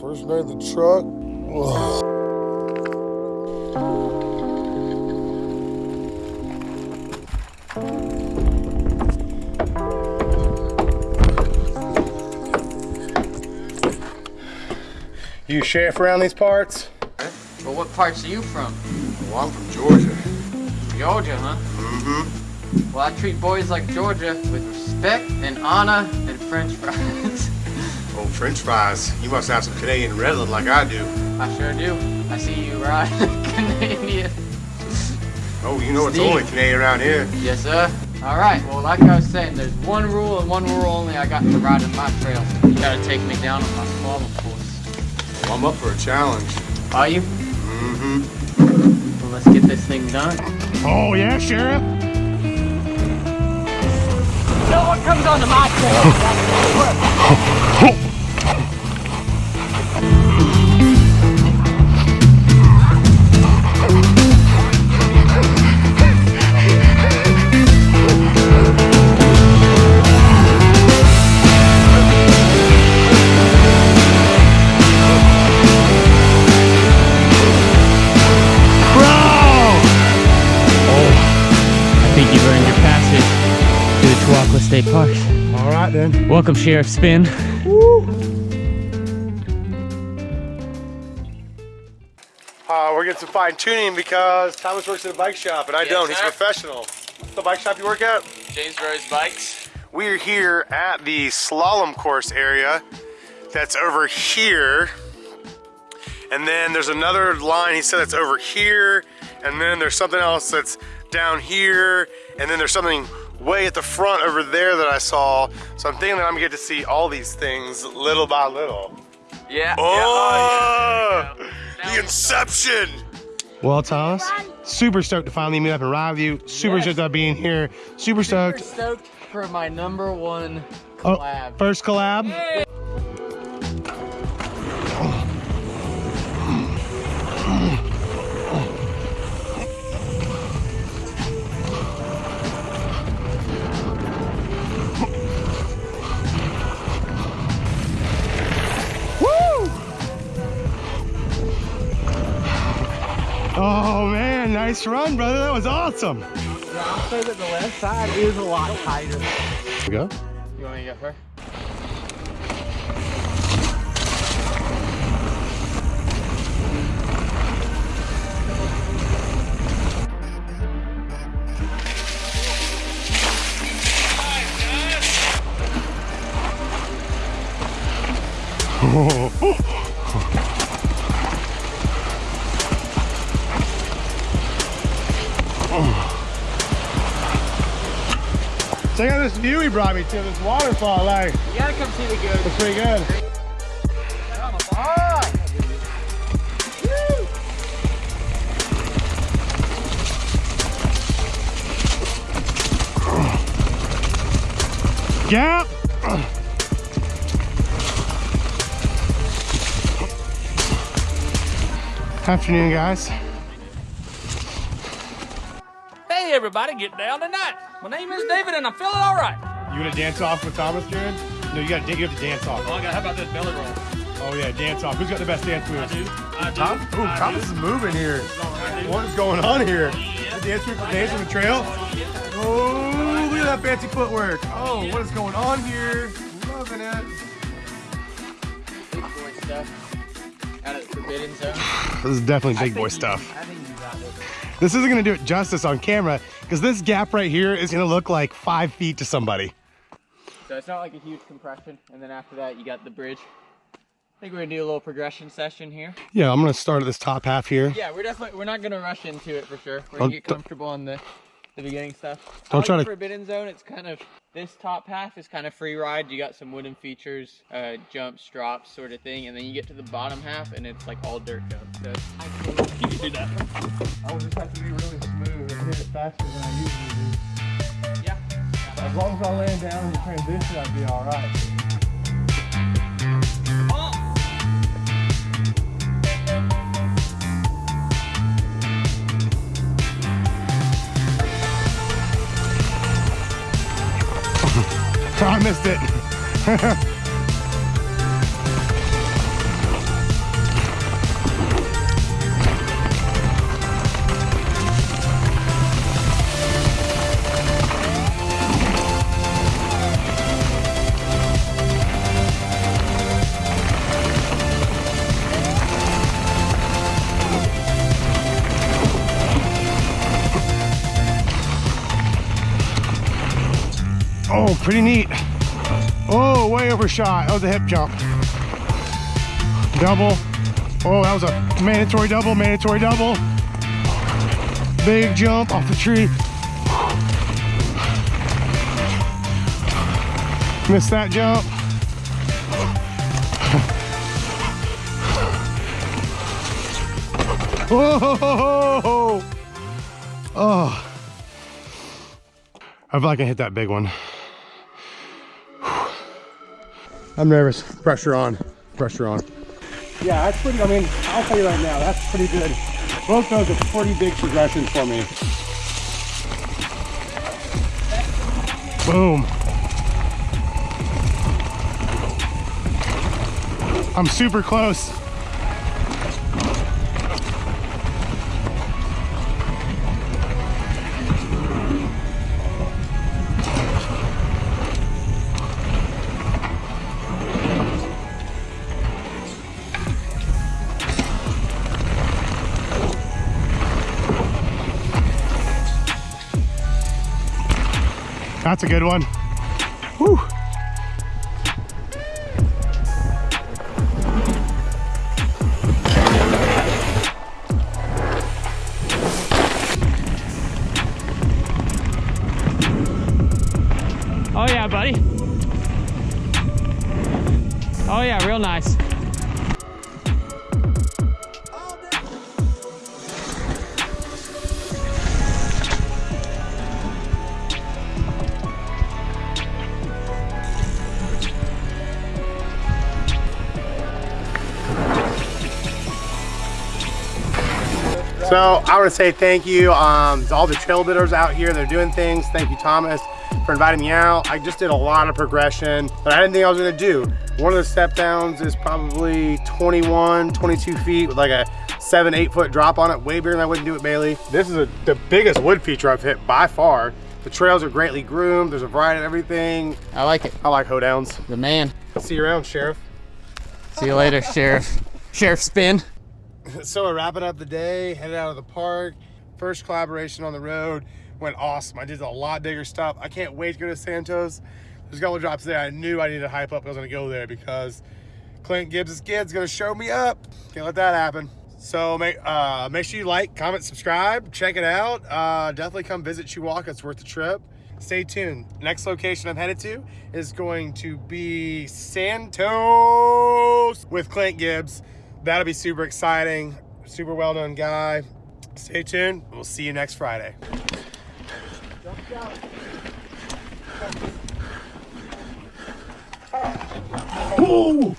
First night in the truck. Ugh. You sheriff around these parts? Well, what parts are you from? Well, I'm from Georgia. Georgia, huh? Mm-hmm. Well, I treat boys like Georgia with respect and honor and french fries. Oh, French fries. You must have some Canadian Redland like I do. I sure do. I see you ride Canadian. Oh, you know it's Steve. only Canadian around here. Yes, sir. All right, well, like I was saying, there's one rule and one rule only I got to ride in my trail. You gotta take me down on my slalom course. Well, I'm up for a challenge. Are you? Mm-hmm. Well, let's get this thing done. Oh, yeah, sheriff? No one comes onto my trail. State Park. All right, then. Welcome, Sheriff Spin. Uh, we're getting some fine tuning because Thomas works at a bike shop and I Yes, don't. He's sir. professional. What's the bike shop you work at? James Rose Bikes. We are here at the slalom course area that's over here. And then there's another line he said that's over here. And then there's something else that's down here. And then there's something way at the front over there that I saw. So I'm thinking that I'm gonna get to see all these things little by little. Yeah. Oh, oh Now the inception. Well, Thomas, super stoked to finally meet up and ride with you. Super Yes. stoked about being here. Super Super stoked. stoked for my number one Oh, collab. first collab. Woo! Nice run, brother. That was awesome. I'll say that the left side is a lot tighter. Here go. You want to get Check out this view he brought me to, this waterfall. Like, You gotta come see the good. it's pretty good. Gap. Afternoon, guys. Everybody, get down tonight. My name is David and I'm feeling all right. You want to dance off with Thomas, Jared? No, you got to you have to dance off. Oh, I got, how about this belly roll? Oh yeah, dance off. Who's got the best dance I moves? do. I do. Tom? Ooh, I Thomas do. is moving here. I do. What is going on here? The dance move for dance on the trail. Oh, look at that fancy footwork. Oh, what is going on here? Loving it. Big boy stuff. Out at Forbidden Zone. This is definitely big boy stuff. This. Isn't gonna do it justice on camera because this gap right here is gonna look like five feet to somebody. So it's not like a huge compression, and then after that you got the bridge. I think we're gonna do a little progression session here. Yeah, I'm gonna start at this top half here. Yeah, we're definitely we're not gonna rush into it for sure. We're gonna get comfortable on the the beginning stuff. Don't like try to- Forbidden Zone. It's kind of this top half is kind of free ride. You got some wooden features, uh, jumps, drops, sort of thing, and then you get to the bottom half and it's like all dirt jumps. So it's- You can do that. I will just have to be really smooth and hit it faster than I usually do. yeah. As long as I land down in the transition, I'd be all right. I missed it. Oh, pretty neat. Oh, way overshot. Oh, that was a hip jump. Double. Oh, that was a mandatory double, mandatory double. Big jump off the tree. Missed that jump. Whoa! Oh. I feel like I hit that big one. I'm nervous. Pressure on. Pressure on. Yeah, that's pretty, I mean, I'll tell you right now, that's pretty good. Both those are pretty big progressions for me. Boom. I'm super close. That's a good one. Whew. Oh yeah, buddy. Oh yeah, real nice. So I want to say thank you um, to all the trail bidders out here. They're doing things. Thank you, Thomas, for inviting me out. I just did a lot of progression, but I didn't think I was going to do. One of the step downs is probably 21, 22 feet with like a seven, eight foot drop on it. Way bigger than I wouldn't do it, Bailey. This is a, the biggest wood feature I've hit by far. The trails are greatly groomed. There's a variety of everything. I like it. I like hoedowns. The man. See you around, Sheriff. See you later, Sheriff. Sheriff Spin. so we're wrapping up the day, headed out of the park. First collaboration on the road went awesome. I did a lot bigger stuff. I can't wait to go to Santos. There's a couple drops there. I knew I needed to hype up. I was to go there because Clint Gibbs' kid's going to show me up. Can't let that happen. So make uh, make sure you like, comment, subscribe, check it out. Uh, definitely come visit Chihuahua. It's worth the trip. Stay tuned. Next location I'm headed to is going to be Santos with Clint Gibbs. That'll be super exciting. Super well-known guy. Stay tuned. We'll see you next Friday. Ooh.